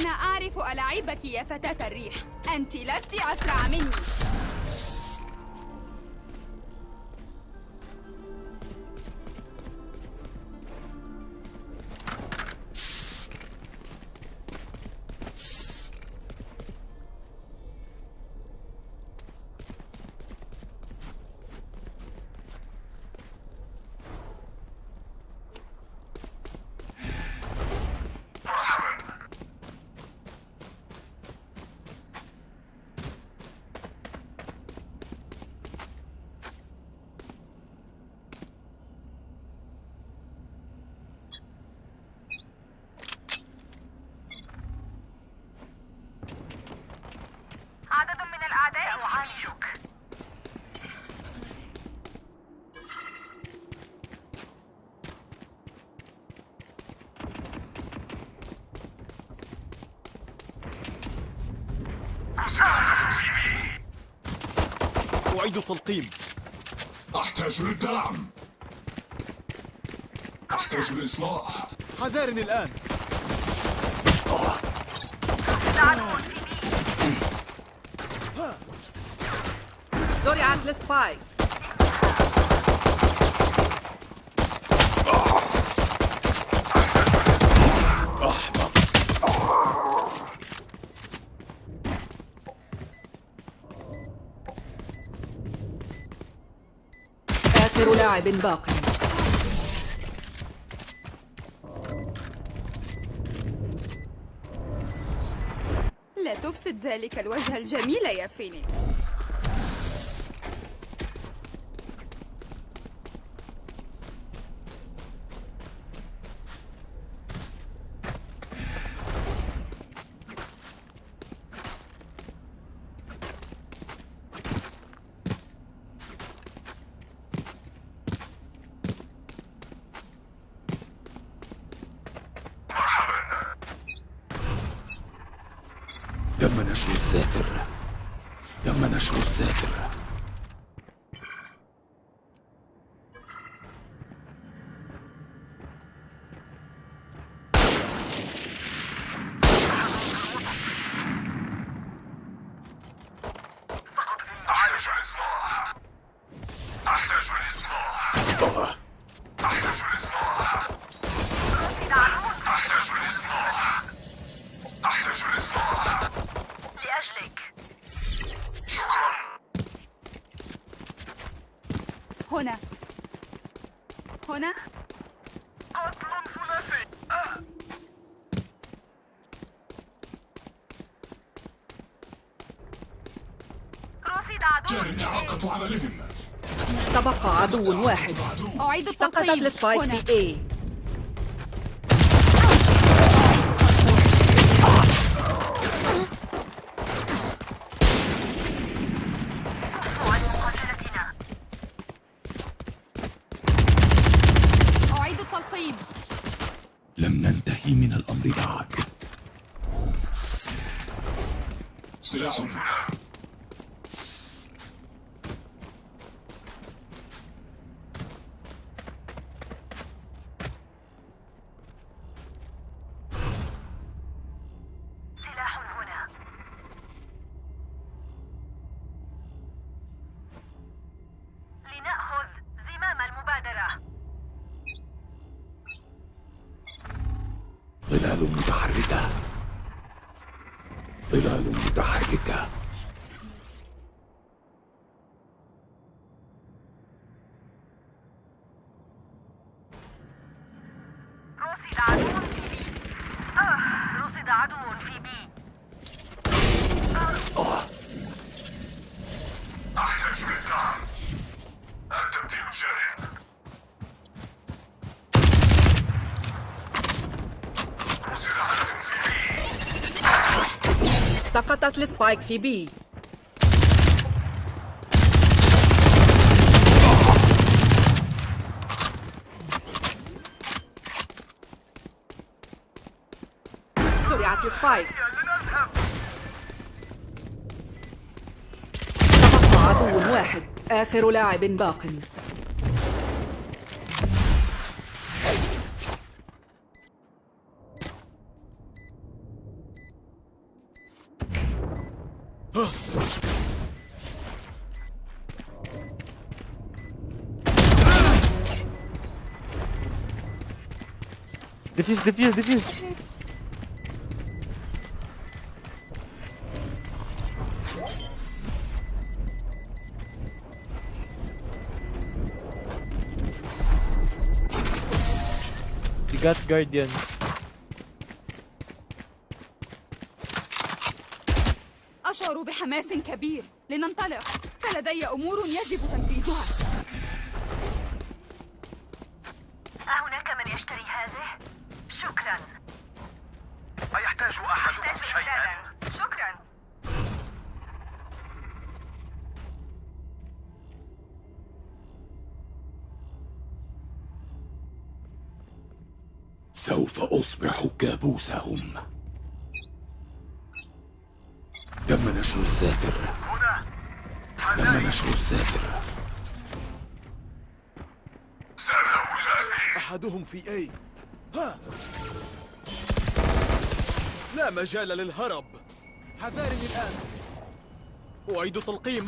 أنا أعرف ألاعبك يا فتاة الريح. أنت لست أسرع مني. أعيد التلقيم. أحتاج للدعم. أحتاج الإصلاح. حذارني الآن. زرعت السبايك آخر لاعب باق. لا تفسد ذلك الوجه الجميل يا فينيكس تم نشر الذاكر تم نشر الذاكر أحتاج الإصلاح أحتاج الإصلاح أحتاج الإصلاح أحتاج الإصلاح أحتاج الإصلاح لأجلك شكرا هنا هنا قتل ثلاثي آه. رصد عدو جاري إعاقة عملهم تبقى عدو واحد عدو أعيد سقطت التلقيم السبايك هنا في A عن مقاتلتنا أعيد التلقيم لم ننتهي من الأمر بعد سلاح هنا سلاح هنا لنأخذ زمام المبادرة ظلال متحركة ظلال متحركة رصد عدو في B آه رصد عدو في B أحتاج للدعم التبديل جاري رصد هدف في B سقطت ال spike في B. زرعت السبايك. تبقى عدو واحد. آخر لاعب باق. Defuse, defuse, defuse. You got Guardian. أشعر بحماس كبير لننطلق فلدي أمور يجب تنفيذها كابوسهم تم نشر الساتر. هنا. تم نشر الساتر. أحدهم في أي؟ ها! لا مجال للهرب. حذارني الآن. أعيد تلقيم.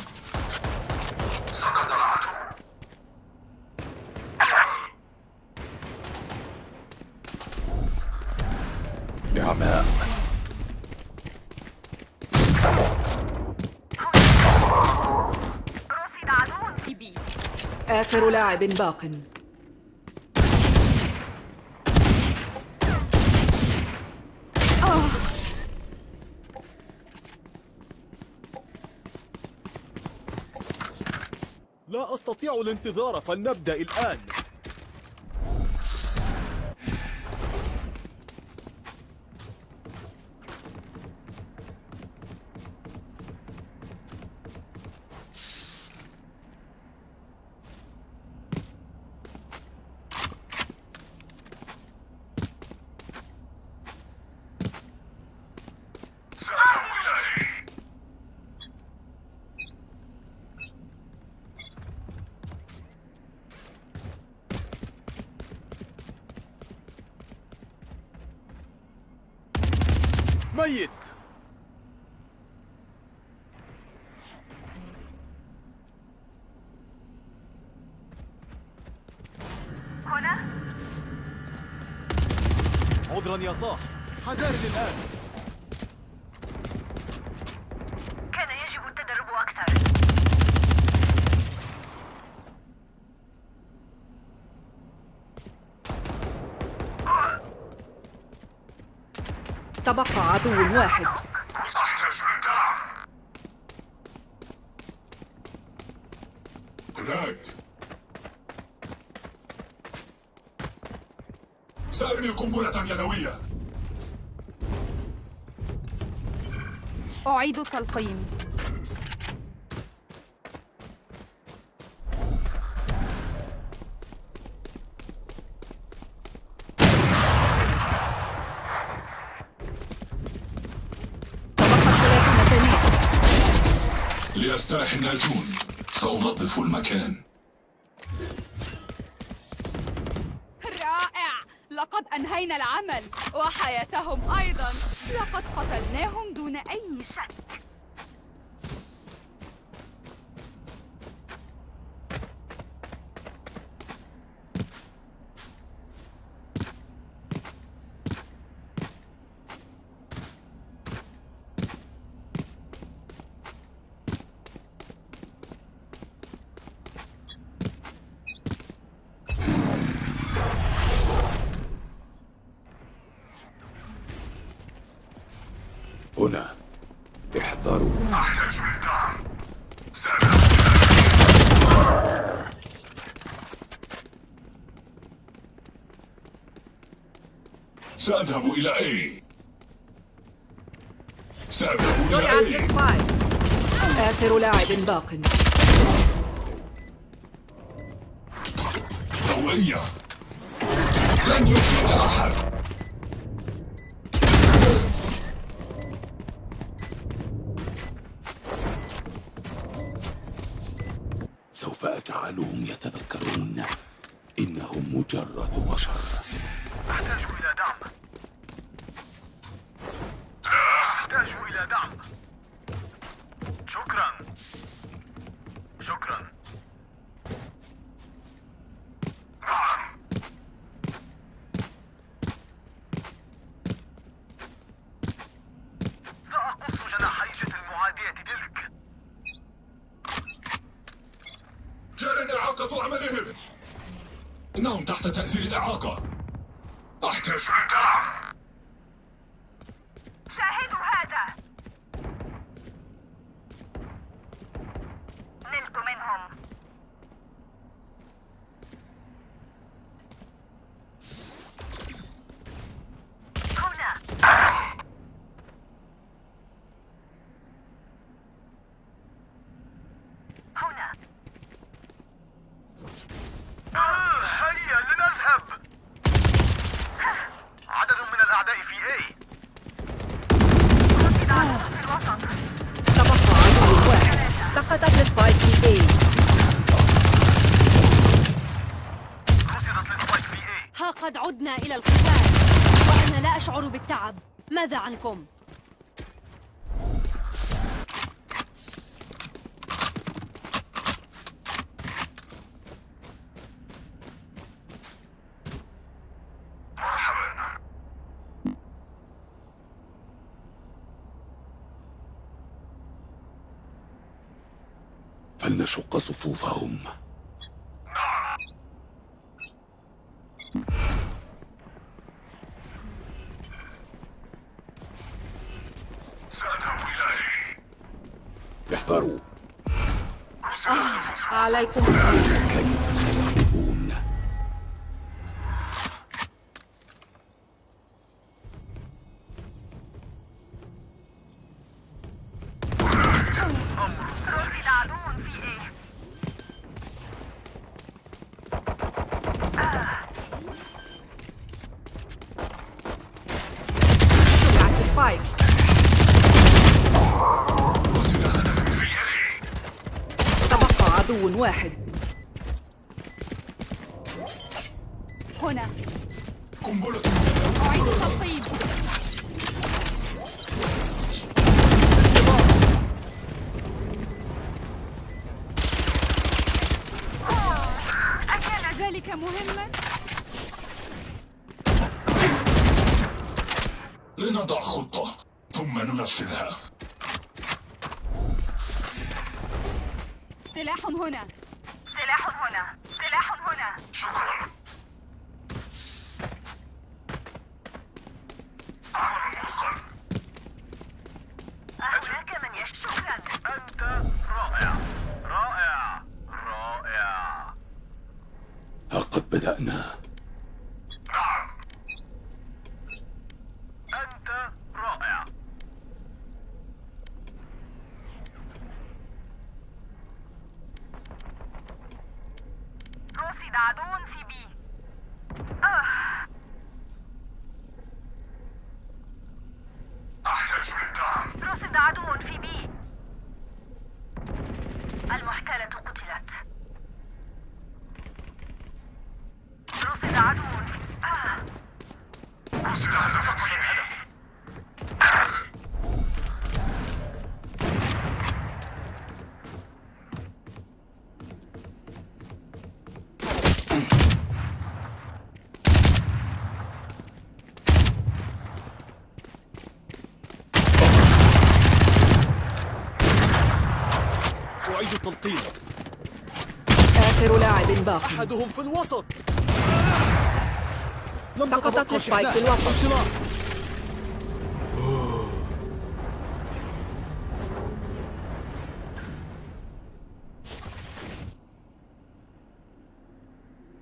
نعماء آخر لاعب باق. لا أستطيع الانتظار فلنبدأ الآن. ميت هنا عذرا يا صاح حذارني الآن كان يجب التدرب أكثر تبقى عدو واحد. هناك. سأرمي قنبلة يدوية. أعيد التلقيم تبقى ثلاثون ثانية ليسترح الناجون سأنظف المكان. رائع! لقد أنهينا العمل وحياتهم أيضا. لقد قتلناهم دون أي شك هنا احذروا أحتاج للدعم سأذهب إلى أي؟ سأذهب إلى أي؟ آخر لاعب باق. ضوئية لن يفلت أحد. سوف أجعلهم يتذكرون إنهم مجرد بشر. أحتاج إلى دعم. دعم. شكرا. شكرا. لقد عدنا إلى القتال وأنا لا أشعر بالتعب ماذا عنكم؟ فلنشق صفوفهم هنا. قنبلة أعيد التنصيب أكان ذلك مهما؟ لنضع خطة ثم ننفذها. سلاح هنا. سلاح هنا. أعيد تلقيم آخر لاعب باقي. أحدهم في الوسط. سقطت السبايك في الوسط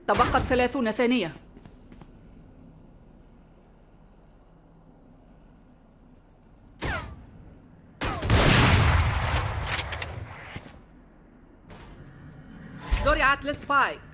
تبقت ثلاثون ثانية. زرعت السبايك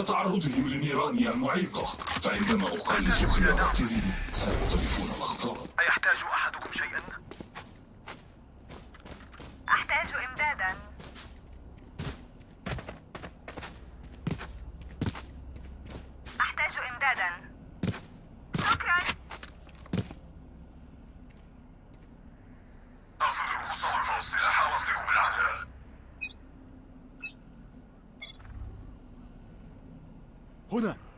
بالهجوم عند تعرضهم لنيراني المعيقة فعندما أقلص خياراتهم سيقترفون الأخطار أيحتاج أحدكم شيئا؟ أحتاج هنا التبديل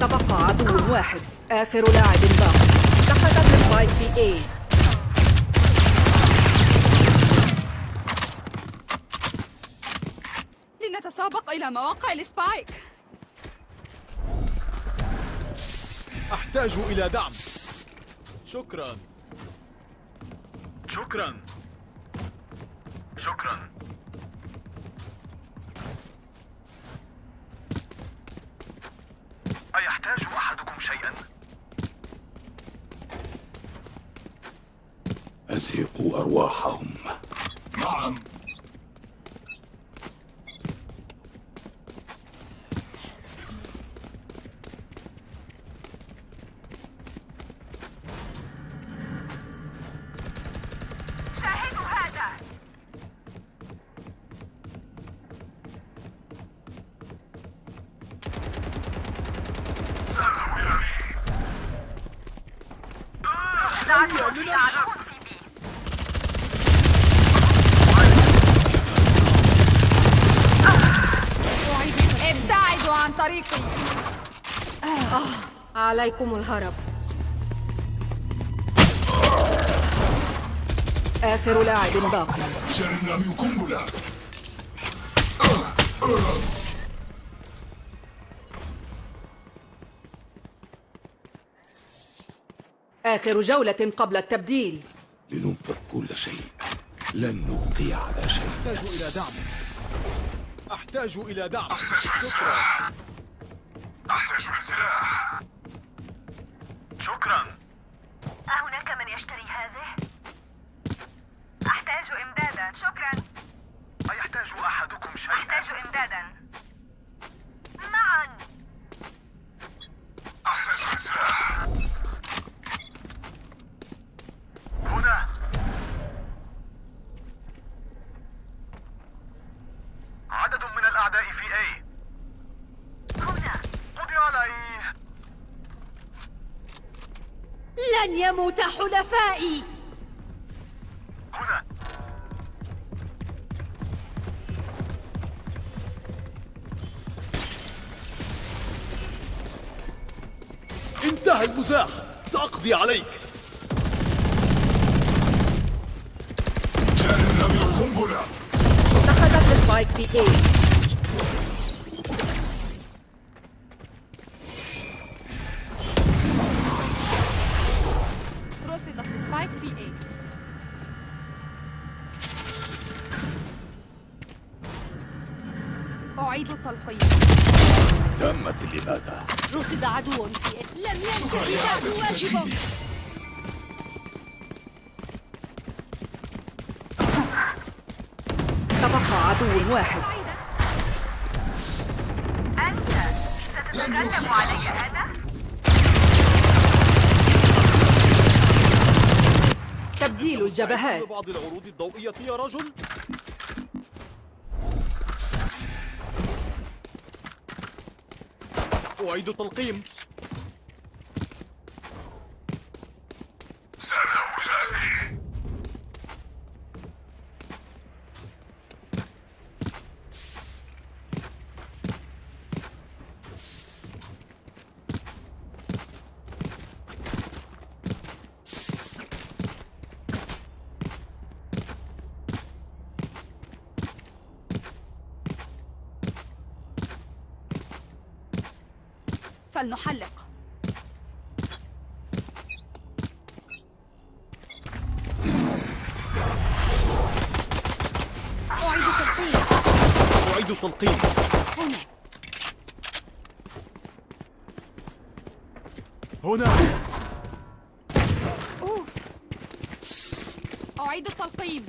تبقى عدو واحد آخر لاعب باق سقطت ال spike في A لنتسابق إلى مواقع ال spike. أحتاج إلى دعم. شكرا. شكرا. شكرا. ابتعدوا عن طريقي. عليكم الهرب. آخر لاعب باق شرنامي قنبلة آخر جولة قبل التبديل. لننفذ كل شيء. لن نبقي على شيء. أحتاج إلى دعم. أحتاج إلى دعم. أحتاج شكرا. للسلاح أحتاج للسلاح شكرا. أهناك من يشتري هذه؟ أحتاج إمدادا. شكرا. أيحتاج أحدكم شيئا؟ أحتاج إمدادا. معا. أحتاج للسلاح هنا عدد من الأعداء في A. هنا. قضي عليه لن يموت حلفائي. هنا. انتهى المزاح. سأقضي عليك. قنبلة سقطت السبايك في A بعض العروض الضوئية يا رجل. أعيد التلقيم. فلنحلق. أعيد تلقيم أعيد التلقيم هنا هنا أوف أعيد التلقيم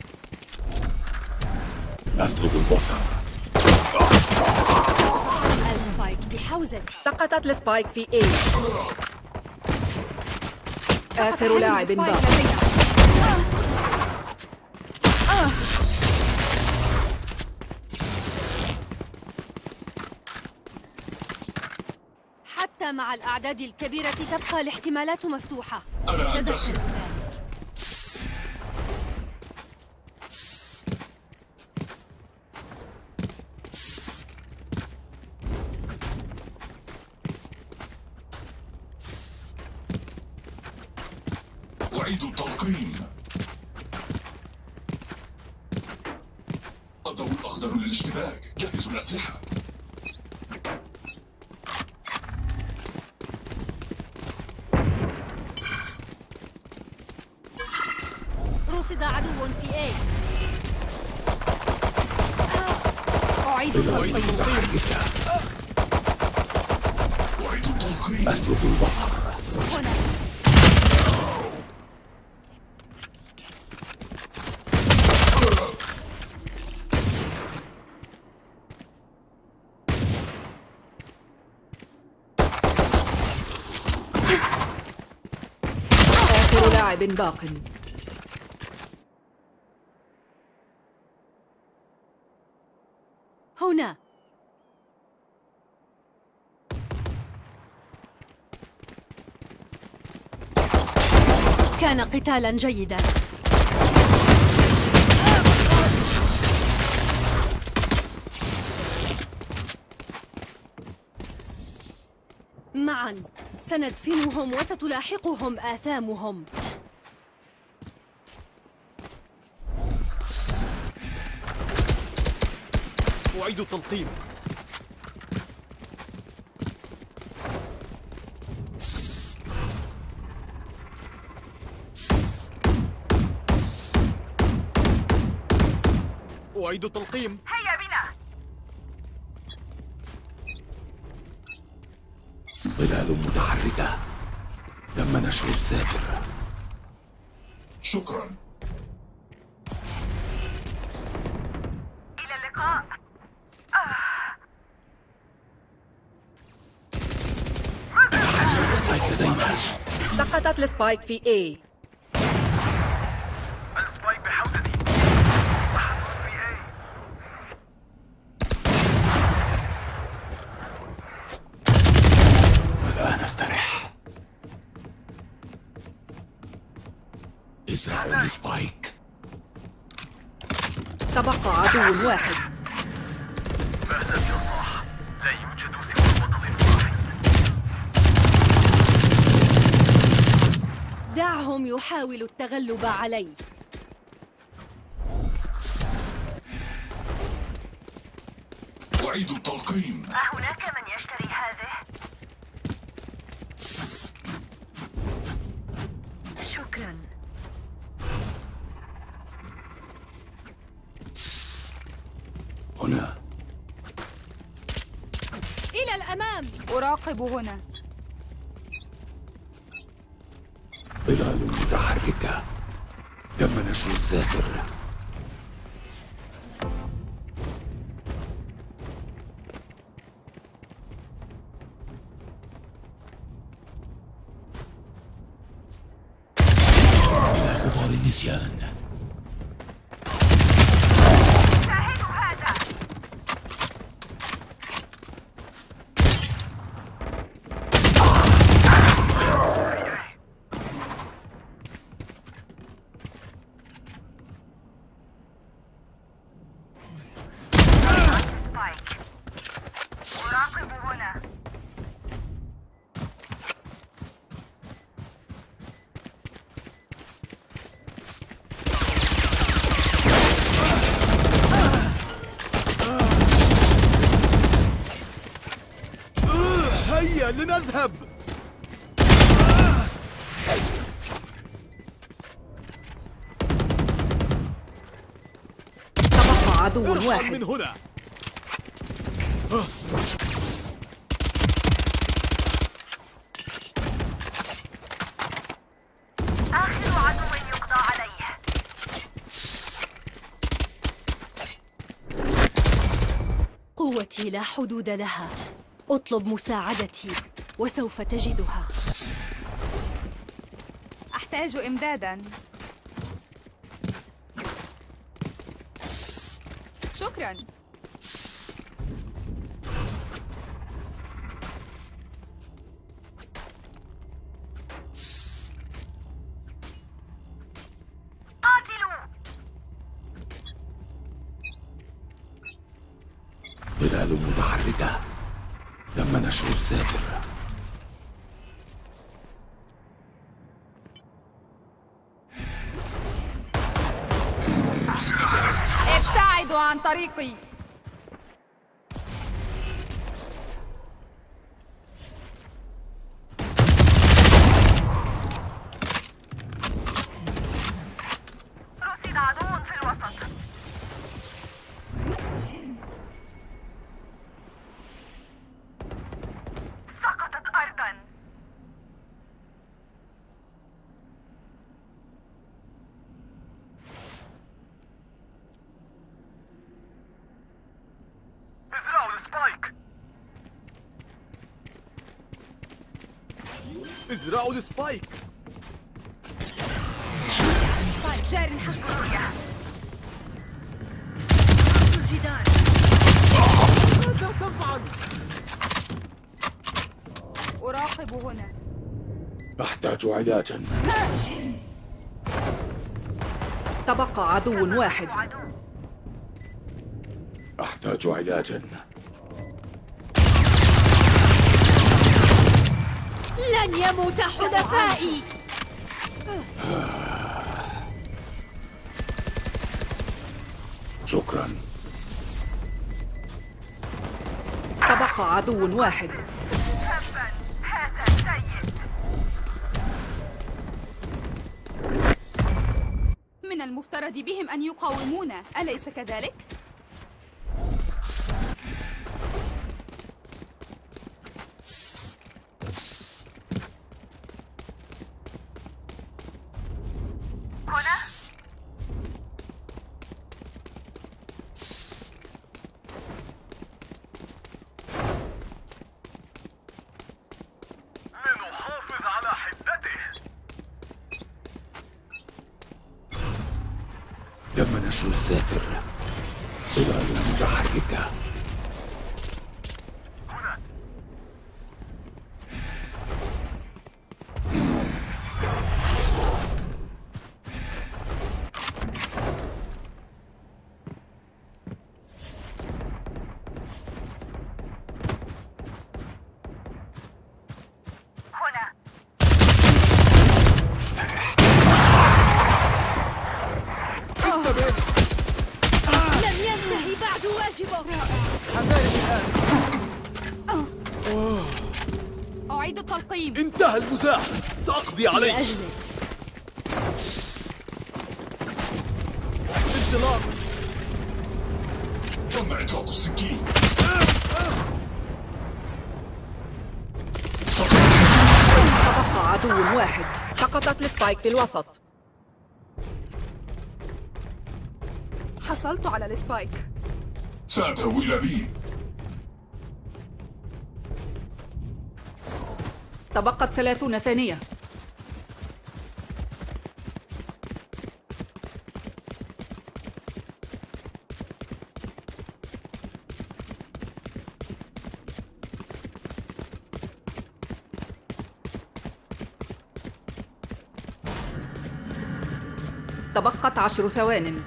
أسلب البصر ال spike بحوزتي سقطت ال spike في A. آخر لاعب باق. حتى مع الأعداد الكبيرة تبقى الاحتمالات مفتوحة. أنا تذكر. أنتخب ذلك أعيد التلقيم الضوء الأخضر للاشتباك جهزوا الأسلحة رصد عدو في A أعيد التلقيم أعيد التلقيم أسلب البصر هنا آخر لاعب باق. هنا. كان قتالا جيدا. معا. سندفنهم وستلاحقهم آثامهم. أعيد التلقيم. أعيد التلقيم. هيا بنا. ظلال متحركة. تم نشر الساتر شكرا إلى اللقاء سقطت ال spike في A. ال spike بحوزتي. واحد في A. الآن استرح ازرعوا السبايك تبقى عدو واحد. دعهم يحاولوا التغلب علي أعيد التلقيم. أهناك من يشتري هذه؟ شكرا. هنا. إلى الأمام. أراقب هنا. الساتر إلى غبار النسيان شاهدوا هذا سبايك أراقب هنا اذهب ارحل من واحد هنا. آخر عدو يقضى عليه. قوتي لا حدود لها. أطلب مساعدتي وسوف تجدها. أحتاج إمدادا. قاتلوا ظلال متحركة تم نشر الساتر عن طريقي ازرعوا السبايك. جار حق رؤية الجدار ماذا تفعل؟ أراقب هنا. أحتاج علاجا. تبقى عدو واحد. أحتاج علاجا. لن يموت حلفائي. شكرا. تبقى عدو واحد. من المفترض بهم أن يقاومونا. أليس كذلك؟ هنا لنحافظ على حدته تم نشر الساتر ظلال متحركة هنا لم ينتهي بعد واجبه أعيد التلقيم انتهى المزاح سأقضي عليك لأجلك انطلاق. تم إطلاق السكين تبقى عدو واحد. سقطت ال spike في الوسط. حصلت على السبايك. سأذهب إلى بي. تبقت ثلاثون ثانية تبقت عشر ثوان.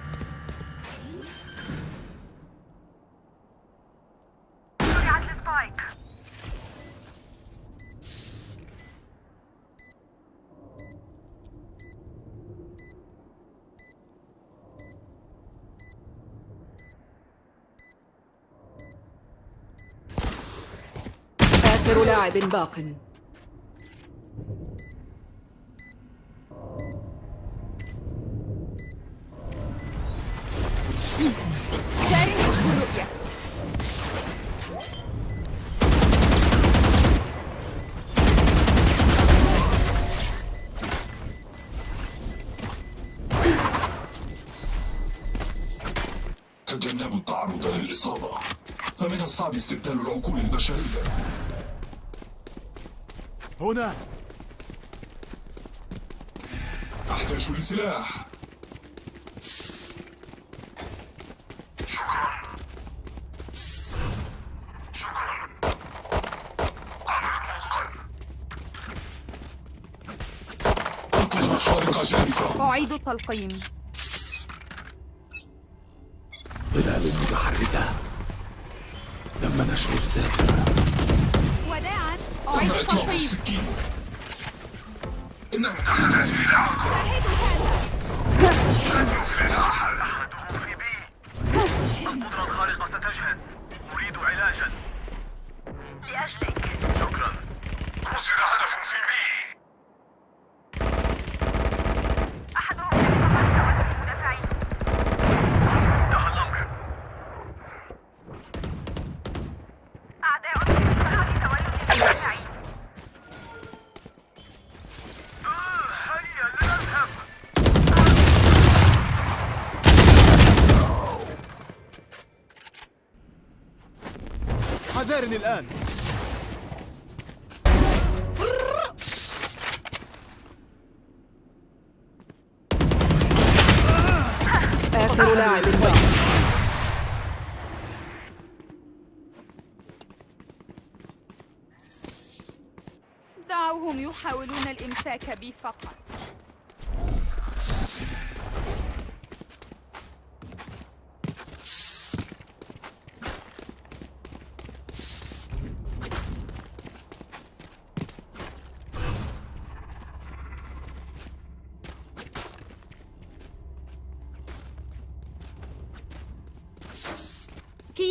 آخر لاعب باق. الصعب استبدال العقول البشرية. هنا. أحتاج لسلاح. القدرة الخارقة جاهزة أعيد التلقيم. ظلال متحركة. تم نشر الساتر وداعا أعيد تم إطلاق التلقيم السكين إنها تحتاج إلى عقل شاهدوا هذا. أحدهم في B. القدرة الخارقة ستجهز. أريد علاجا. لأجلك. شكرا. رصد هدف في B أحدهم في منطقة تولي المدافعين انتهى الأمر أعداء في منطقة تولي المدافعين آه، هيا لنذهب حذارني الآن. آخر لاعب دعوهم يحاولون الإمساك بي فقط.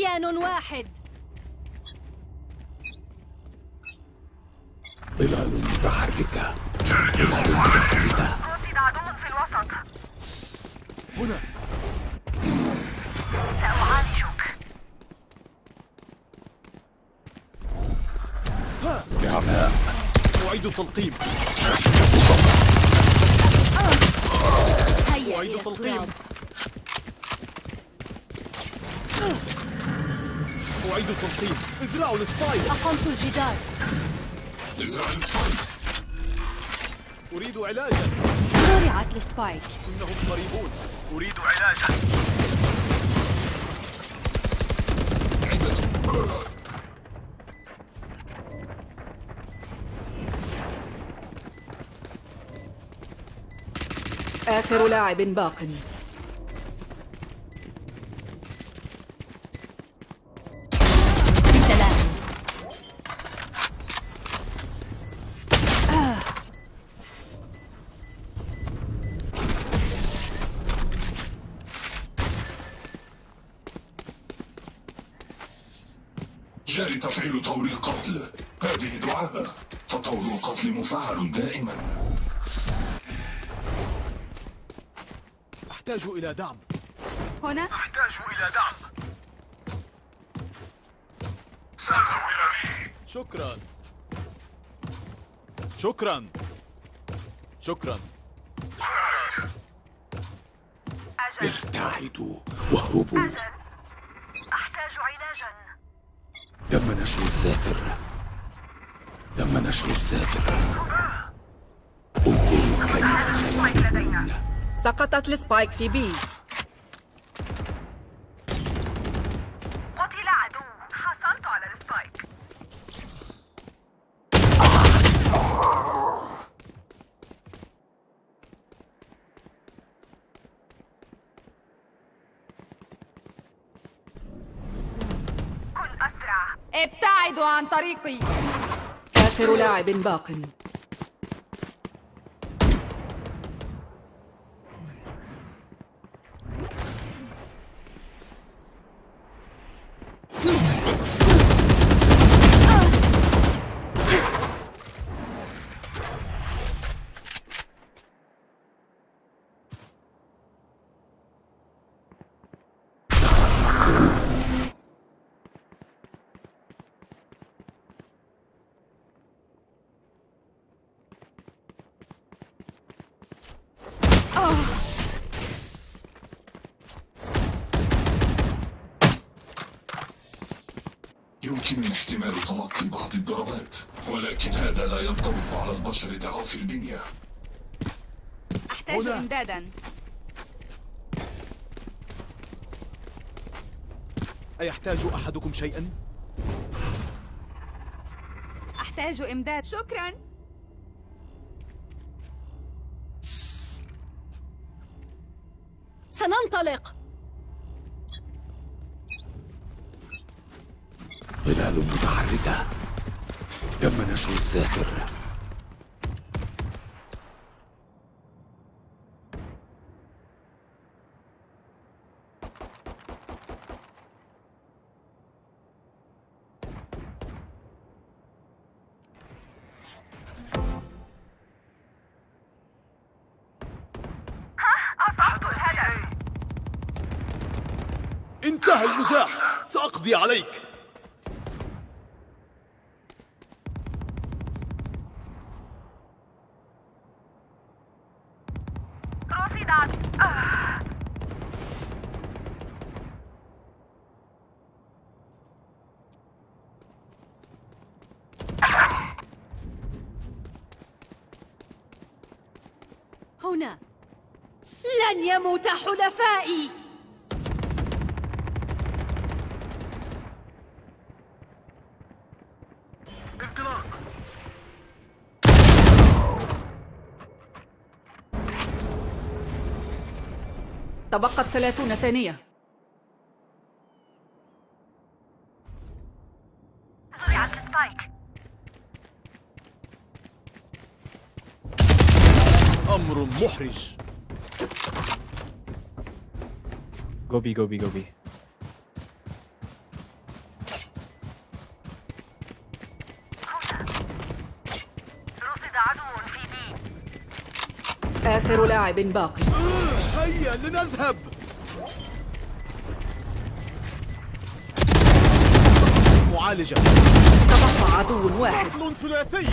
كيان واحد. ظلال متحركة. رصد عدو في الوسط. هنا. سأعالجك. أعيد التلقيم هيا أعيد إلى تلقيم التراب أعيد التلقيم السبايك. أقمت الجدار. السبايك أريد علاجا. زرعت السبايك. إنهم قريبون. أريد علاجا. عدة آخر لاعب باق. جاري تفعيل طور القتل. هذه دعاء. فطور القتل مفعل دائما. أحتاج إلى دعم. هنا؟ أحتاج إلى دعم. سأذهب إلى بي شكرا. شكرا. شكرا. أجل. ابتعدوا واهربوا أجل أحتاج علاجا نشر الساتر تم نشر الساتر انظروا كيف سقطت ال spike في B قتل عدو حصلت على ال spike كن أسرع ابتعدوا عن طريقي. آخر لاعب باق. البشر ضعاف البنية. أحتاج. إمدادا. أيحتاج أحدكم شيئا؟ أحتاج إمداد. شكرا. سننطلق. ظلال متحركة. تم نشر الذاكر سأقضي عليك. هنا لن يموت حلفائي انطلاق تبقت ثلاثون ثانية. أمر محرج. رصد عدو في بي آخر لاعب باقي. هيا لنذهب. معالجة. تبقى عدو واحد. قتل ثلاثي.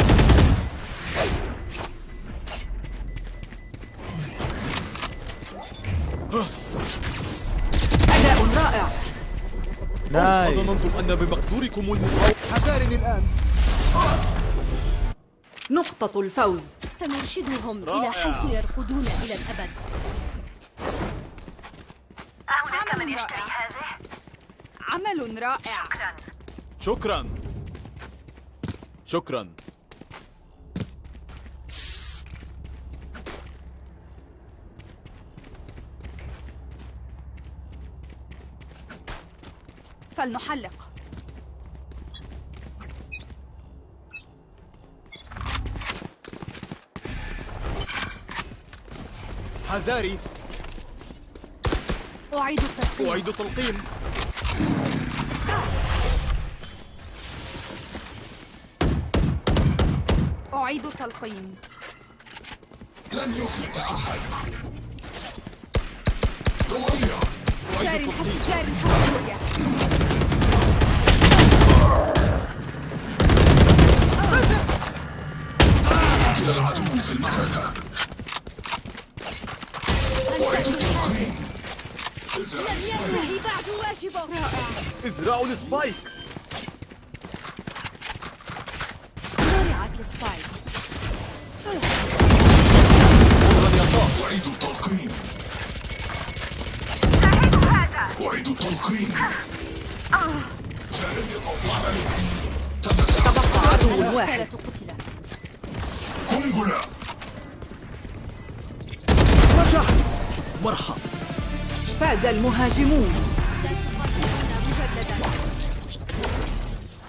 أداء رائع. Nice. أظننتم أن بمقدوركم المقاومة حذارني الآن. نقطة الفوز. سنرشدهم إلى رائع. حيث يرقدون إلى الأبد أهناك عمل من يشتري رائع. هذه؟ عمل رائع. شكرا. شكرا. شكرا. فلنحلق. حذاري. أعيد التدقيق أعيد تلقيم أعيد تلقيم لن يفلت أحد. تولي جاري الحب جاري الحب العدو في المعركة ازرعوا السبايك